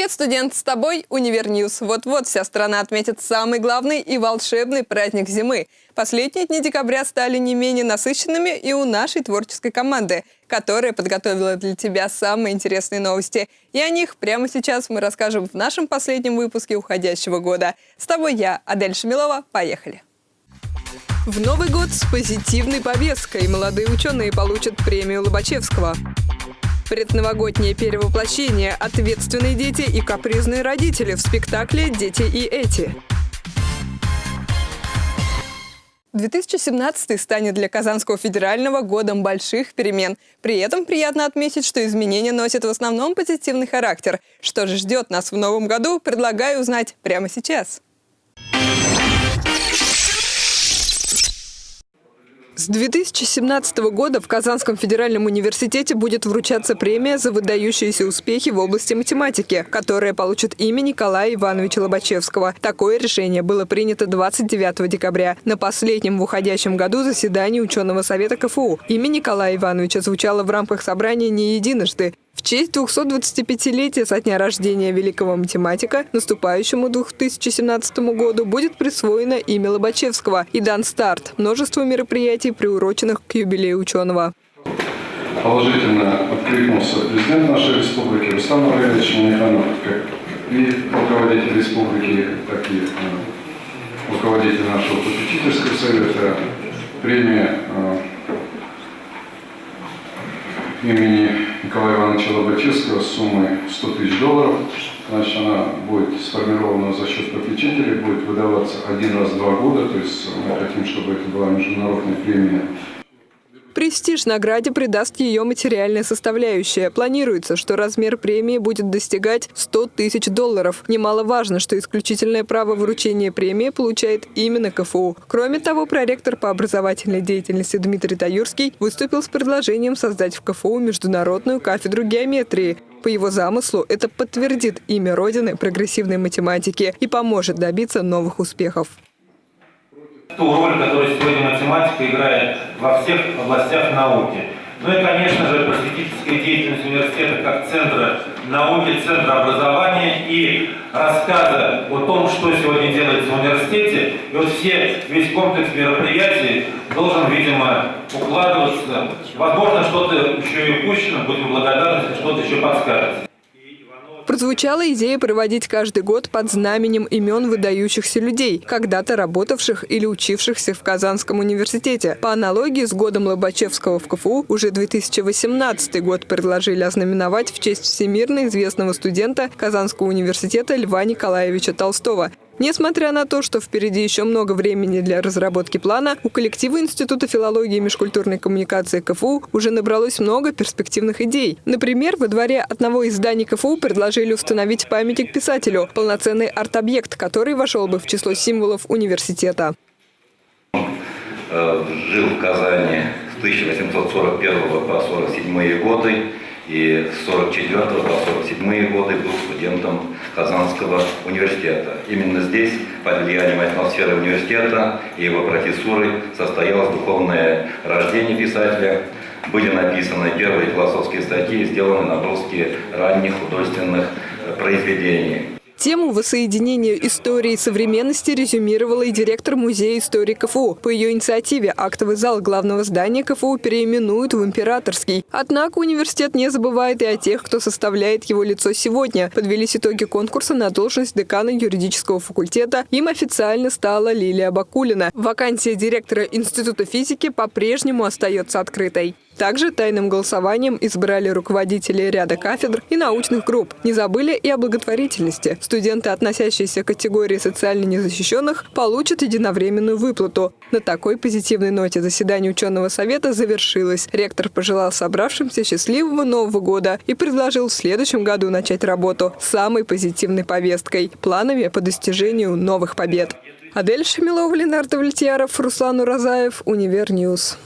Привет, студент! С тобой Univer News. Вот-вот вся страна отметит самый главный и волшебный праздник зимы. Последние дни декабря стали не менее насыщенными и у нашей творческой команды, которая подготовила для тебя самые интересные новости. И о них прямо сейчас мы расскажем в нашем последнем выпуске уходящего года. С тобой я, Адель Шамилова. Поехали! В Новый год с позитивной повесткой молодые ученые получат премию Лобачевского. Предновогоднее перевоплощение, ответственные дети и капризные родители в спектакле «Дети и эти». 2017 станет для Казанского федерального годом больших перемен. При этом приятно отметить, что изменения носят в основном позитивный характер. Что же ждет нас в новом году, предлагаю узнать прямо сейчас. С 2017 года в Казанском федеральном университете будет вручаться премия за выдающиеся успехи в области математики, которая получит имя Николая Ивановича Лобачевского. Такое решение было принято 29 декабря на последнем в уходящем году заседании ученого совета КФУ. Имя Николая Ивановича звучало в рамках собрания не единожды. В честь 225-летия со дня рождения великого математика наступающему 2017 году будет присвоено имя Лобачевского и дан старт множеству мероприятий, приуроченных к юбилею ученого. Положительно откликнулся президент нашей республики Рустам Раевич Миниханов, как и руководитель республики, так и э, руководитель нашего попечительского совета. Премия э, имени Николая Ивановича Лобачевского с суммой 100 тысяч долларов. Значит, она будет сформирована за счет попечителей, будет выдаваться один раз в два года, то есть мы хотим, чтобы это была международная премия Престиж награде придаст ее материальная составляющая. Планируется, что размер премии будет достигать 100 тысяч долларов. Немаловажно, что исключительное право вручения премии получает именно КФУ. Кроме того, проректор по образовательной деятельности Дмитрий Таюрский выступил с предложением создать в КФУ международную кафедру геометрии. По его замыслу, это подтвердит имя Родины прогрессивной математики и поможет добиться новых успехов ту роль, которую сегодня математика играет во всех областях науки. Ну и, конечно же, просветительская деятельность университета как центра науки, центра образования и рассказа о том, что сегодня делается в университете. И вот все, весь комплекс мероприятий должен, видимо, укладываться. Возможно, что-то еще и упущено, будем благодарны, если что-то еще подскажете. Прозвучала идея проводить каждый год под знаменем имен выдающихся людей, когда-то работавших или учившихся в Казанском университете. По аналогии с годом Лобачевского в КФУ уже 2018 год предложили ознаменовать в честь всемирно известного студента Казанского университета Льва Николаевича Толстого. Несмотря на то, что впереди еще много времени для разработки плана, у коллектива Института филологии и межкультурной коммуникации КФУ уже набралось много перспективных идей. Например, во дворе одного из зданий КФУ предложили установить памятник писателю, полноценный арт-объект, который вошел бы в число символов университета. Э, жил в Казани с 1841 по 1947 годы и с 44 по 47 годы был студентом Казанского университета. Именно здесь, под влиянием атмосферы университета и его профессуры, состоялось духовное рождение писателя, были написаны первые философские статьи, сделаны наброски ранних художественных произведений. Тему воссоединения истории и современности резюмировала и директор Музея истории КФУ. По ее инициативе актовый зал главного здания КФУ переименуют в Императорский. Однако университет не забывает и о тех, кто составляет его лицо сегодня. Подвелись итоги конкурса на должность декана юридического факультета. Им официально стала Лилия Бакулина. Вакансия директора Института физики по-прежнему остается открытой. Также тайным голосованием избрали руководителей ряда кафедр и научных групп. Не забыли и о благотворительности. Студенты, относящиеся к категории социально незащищенных, получат единовременную выплату. На такой позитивной ноте заседание ученого совета завершилось. Ректор пожелал собравшимся счастливого Нового года и предложил в следующем году начать работу с самой позитивной повесткой – планами по достижению новых побед. Адель Шамилова, Ленардо Вальтьяров, Руслан Уразаев, Univer News.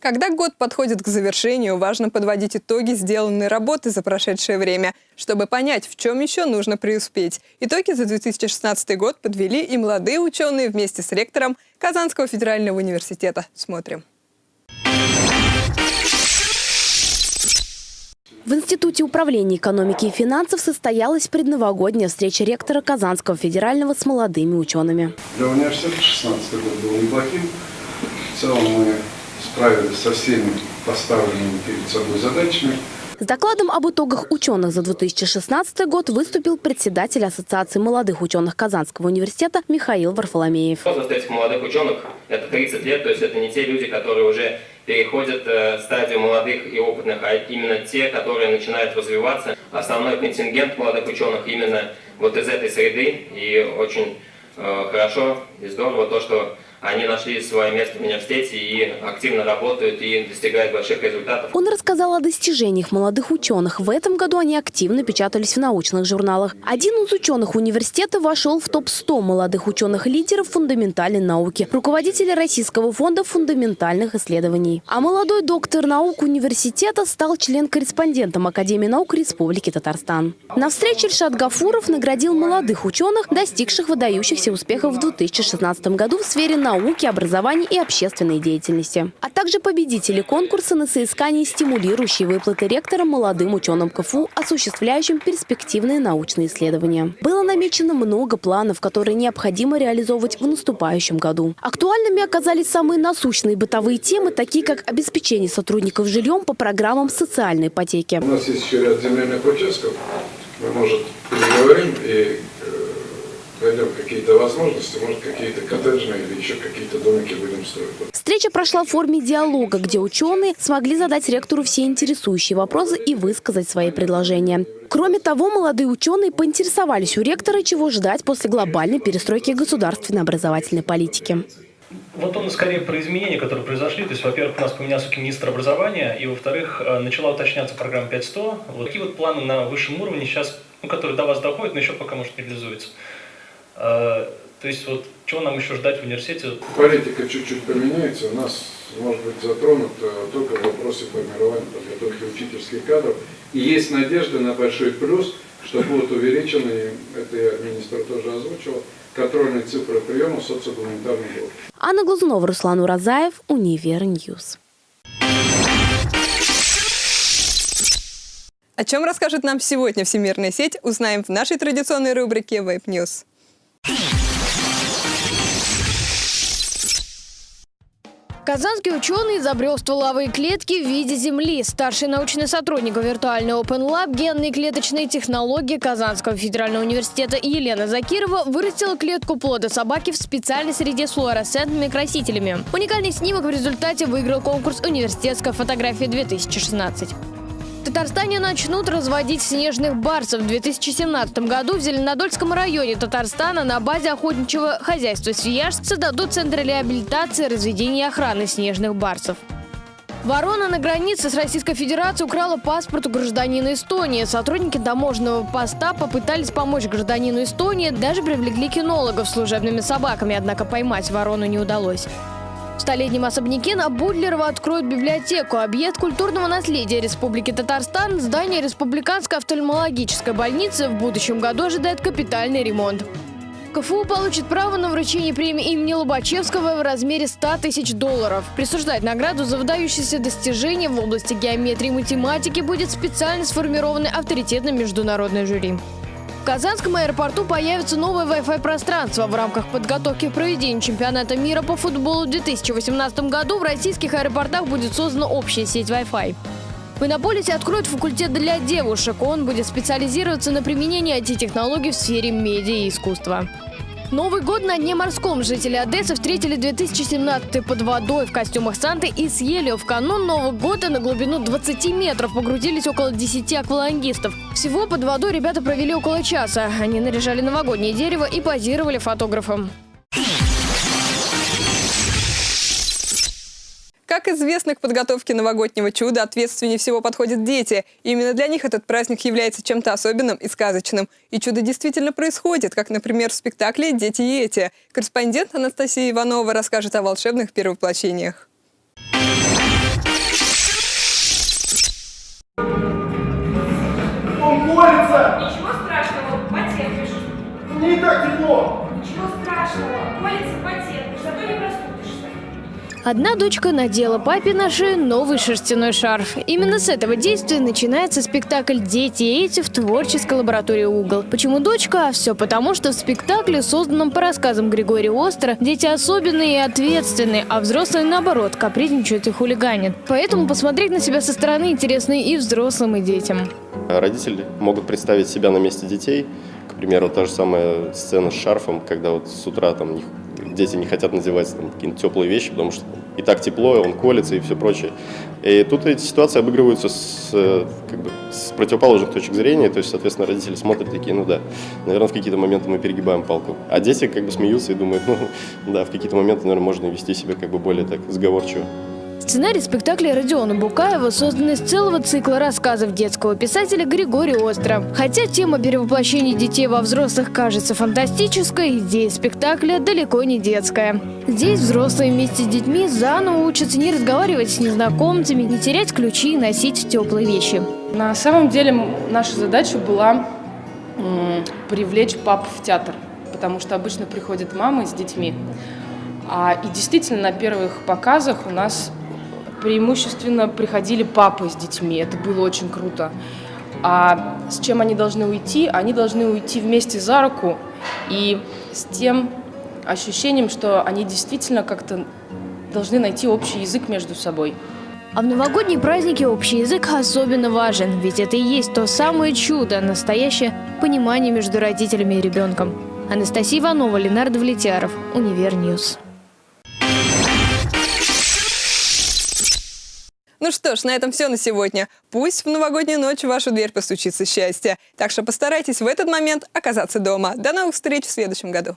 Когда год подходит к завершению, важно подводить итоги сделанной работы за прошедшее время, чтобы понять, в чем еще нужно преуспеть. Итоги за 2016 год подвели и молодые ученые вместе с ректором Казанского федерального университета. Смотрим. В Институте управления экономики и финансов состоялась предновогодняя встреча ректора Казанского федерального с молодыми учеными. Для университета 2016 год был неплохим. В целом мы справились со всеми поставленными перед собой задачами. С докладом об итогах ученых за 2016 год выступил председатель Ассоциации молодых ученых Казанского университета Михаил Варфоломеев. Возраст этих молодых ученых – это 30 лет, то есть это не те люди, которые уже переходят э, стадию молодых и опытных, а именно те, которые начинают развиваться. Основной контингент молодых ученых именно вот из этой среды, и очень э, хорошо и здорово то, что они нашли свое место в университете и активно работают и достигают больших результатов. Он рассказал о достижениях молодых ученых. В этом году они активно печатались в научных журналах. Один из ученых университета вошел в топ-100 молодых ученых-лидеров фундаментальной науки, руководителя Российского фонда фундаментальных исследований. А молодой доктор наук университета стал член-корреспондентом Академии наук Республики Татарстан. На встрече Ильшат Гафуров наградил молодых ученых, достигших выдающихся успехов в 2016 году в сфере науки науки, образования и общественной деятельности. А также победители конкурса на соискание стимулирующей выплаты ректора молодым ученым КФУ, осуществляющим перспективные научные исследования. Было намечено много планов, которые необходимо реализовывать в наступающем году. Актуальными оказались самые насущные бытовые темы, такие как обеспечение сотрудников жильем по программам социальной ипотеки. У нас есть еще ряд земельных участков. Мы, может, переговорим и найдем какие-то возможности, может, какие-то коттеджные или еще какие-то домики будем строить. Встреча прошла в форме диалога, где ученые смогли задать ректору все интересующие вопросы и высказать свои предложения. Кроме того, молодые ученые поинтересовались у ректора, чего ждать после глобальной перестройки государственной образовательной политики. Вот он скорее про изменения, которые произошли. То есть, во-первых, у нас поменялся министр образования, и, во-вторых, э, начала уточняться программа 5.100. Вот такие вот планы на высшем уровне сейчас, ну, которые до вас доходят, но еще пока, может, не реализуются. А, то есть вот чего нам еще ждать в университете? Политика чуть-чуть поменяется. У нас может быть затронут только в вопросе формирования подготовки учительских кадров. И есть надежда на большой плюс, что будут увеличены, это я министр тоже озвучил, контрольные цифры приема социогуманитарных групп. Анна Глазунова, Руслан Уразаев, Univer News. О чем расскажет нам сегодня Всемирная сеть, узнаем в нашей традиционной рубрике Web News. Казанский ученый изобрел стволовые клетки в виде Земли. Старший научный сотрудник виртуальной Open Lab генные клеточные технологии Казанского федерального университета Елена Закирова вырастила клетку плода собаки в специальной среде с флуоресцентными красителями. Уникальный снимок в результате выиграл конкурс «Университетская фотография-2016». Татарстане начнут разводить снежных барсов. В 2017 году в Зеленодольском районе Татарстана на базе охотничьего хозяйства «Свияж» создадут центр реабилитации, разведения и охраны снежных барсов. Ворона на границе с Российской Федерацией украла паспорт у гражданина Эстонии. Сотрудники таможенного поста попытались помочь гражданину Эстонии, даже привлекли кинологов служебными собаками, однако поймать ворону не удалось. В столетнем особняке на Будлерова откроют библиотеку. Объект культурного наследия Республики Татарстан, здание Республиканской офтальмологической больницы в будущем году ожидает капитальный ремонт. КФУ получит право на вручение премии имени Лобачевского в размере 100 тысяч долларов. Присуждать награду за выдающиеся достижения в области геометрии и математики будет специально сформированный авторитетным международный жюри. Казанском аэропорту появится новое Wi-Fi пространство. В рамках подготовки к проведению чемпионата мира по футболу в 2018 году в российских аэропортах будет создана общая сеть Wi-Fi. В Иннополисе откроют факультет для девушек. Он будет специализироваться на применении IT-технологий в сфере медиа и искусства. Новый год на дне морском. Жители Одессы встретили 2017 под водой в костюмах Санты и съели. В канун Нового года на глубину 20 метров погрузились около 10 аквалангистов. Всего под водой ребята провели около часа. Они наряжали новогоднее дерево и позировали фотографам. Как известно, к подготовке новогоднего чуда ответственнее всего подходят дети. И именно для них этот праздник является чем-то особенным и сказочным. И чудо действительно происходит, как, например, в спектакле «Дети и эти». Корреспондент Анастасия Иванова расскажет о волшебных первоплощениях. Одна дочка надела папе на шею новый шерстяной шарф. Именно с этого действия начинается спектакль «Дети эти» в творческой лаборатории «Угол». Почему дочка? А все потому, что в спектакле, созданном по рассказам Григория Остра, дети особенные и ответственные, а взрослые, наоборот, капризничают и хулиганят. Поэтому посмотреть на себя со стороны интересно и взрослым, и детям. Родители могут представить себя на месте детей. К примеру, та же самая сцена с шарфом, когда вот с утра там дети не хотят надевать какие-то теплые вещи, потому что и так тепло, и он колется и все прочее. И тут эти ситуации обыгрываются с, э, как бы, с противоположных точек зрения, то есть, соответственно, родители смотрят такие, ну да, наверное, в какие-то моменты мы перегибаем палку. А дети как бы смеются и думают, ну да, в какие-то моменты, наверное, можно вести себя как бы более так сговорчиво. Сценарий спектакля Родиона Букаева создан из целого цикла рассказов детского писателя Григория Остра. Хотя тема перевоплощения детей во взрослых кажется фантастической, идея спектакля далеко не детская. Здесь взрослые вместе с детьми заново учатся не разговаривать с незнакомцами, не терять ключи и носить теплые вещи. На самом деле наша задача была привлечь пап в театр, потому что обычно приходят мамы с детьми. А, и действительно на первых показах у нас преимущественно приходили папы с детьми. Это было очень круто. А с чем они должны уйти? Они должны уйти вместе за руку и с тем ощущением, что они действительно как-то должны найти общий язык между собой. А в новогодние праздники общий язык особенно важен, ведь это и есть то самое чудо, настоящее понимание между родителями и ребенком. Анастасия Иванова, Ленардо Влетяров, Univer News. Ну что ж, на этом все на сегодня. Пусть в новогоднюю ночь в вашу дверь постучится счастье. Так что постарайтесь в этот момент оказаться дома. До новых встреч в следующем году.